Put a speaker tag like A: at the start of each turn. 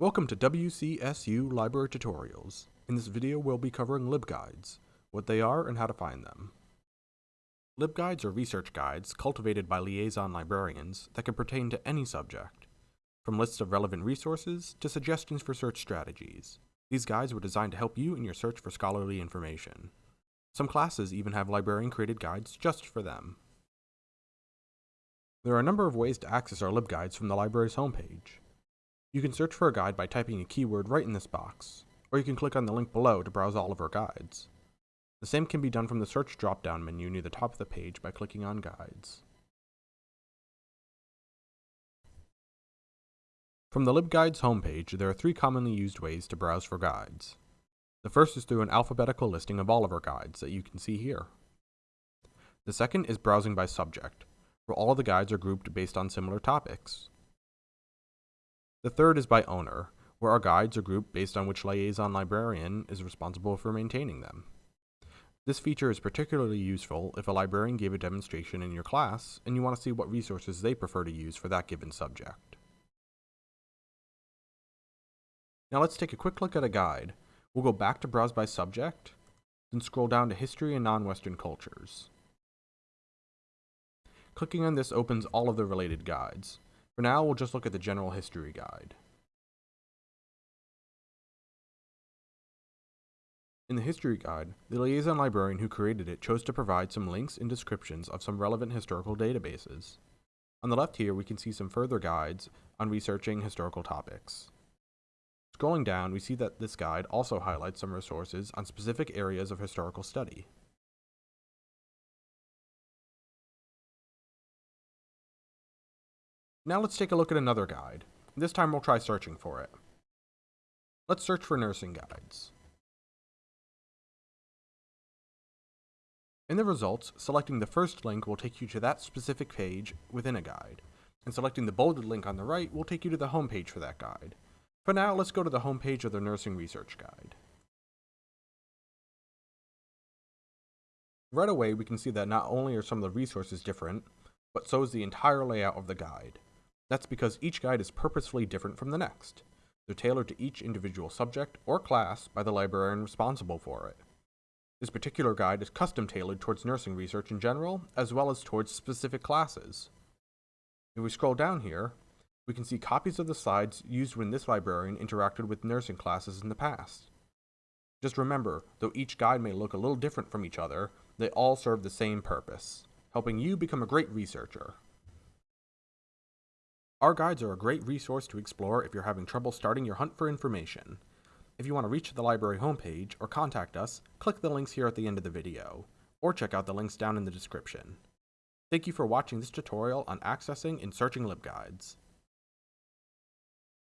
A: Welcome to WCSU Library Tutorials. In this video we'll be covering LibGuides, what they are and how to find them. LibGuides are research guides cultivated by liaison librarians that can pertain to any subject, from lists of relevant resources to suggestions for search strategies. These guides were designed to help you in your search for scholarly information. Some classes even have librarian-created guides just for them. There are a number of ways to access our LibGuides from the library's homepage. You can search for a guide by typing a keyword right in this box, or you can click on the link below to browse all of our guides. The same can be done from the search drop-down menu near the top of the page by clicking on Guides. From the LibGuides homepage, there are three commonly used ways to browse for guides. The first is through an alphabetical listing of all of our guides that you can see here. The second is browsing by subject, where all of the guides are grouped based on similar topics. The third is by owner, where our guides are grouped based on which liaison librarian is responsible for maintaining them. This feature is particularly useful if a librarian gave a demonstration in your class and you want to see what resources they prefer to use for that given subject. Now let's take a quick look at a guide. We'll go back to Browse by Subject, then scroll down to History and Non-Western Cultures. Clicking on this opens all of the related guides. For now, we'll just look at the General History Guide. In the History Guide, the liaison librarian who created it chose to provide some links and descriptions of some relevant historical databases. On the left here, we can see some further guides on researching historical topics. Scrolling down, we see that this guide also highlights some resources on specific areas of historical study. Now let's take a look at another guide. This time we'll try searching for it. Let's search for nursing guides. In the results, selecting the first link will take you to that specific page within a guide, and selecting the bolded link on the right will take you to the home page for that guide. For now, let's go to the home page of the Nursing Research Guide. Right away, we can see that not only are some of the resources different, but so is the entire layout of the guide. That's because each guide is purposefully different from the next. They're tailored to each individual subject or class by the librarian responsible for it. This particular guide is custom tailored towards nursing research in general, as well as towards specific classes. If we scroll down here, we can see copies of the slides used when this librarian interacted with nursing classes in the past. Just remember, though each guide may look a little different from each other, they all serve the same purpose, helping you become a great researcher. Our guides are a great resource to explore if you're having trouble starting your hunt for information. If you want to reach the library homepage or contact us, click the links here at the end of the video, or check out the links down in the description. Thank you for watching this tutorial on accessing and searching LibGuides.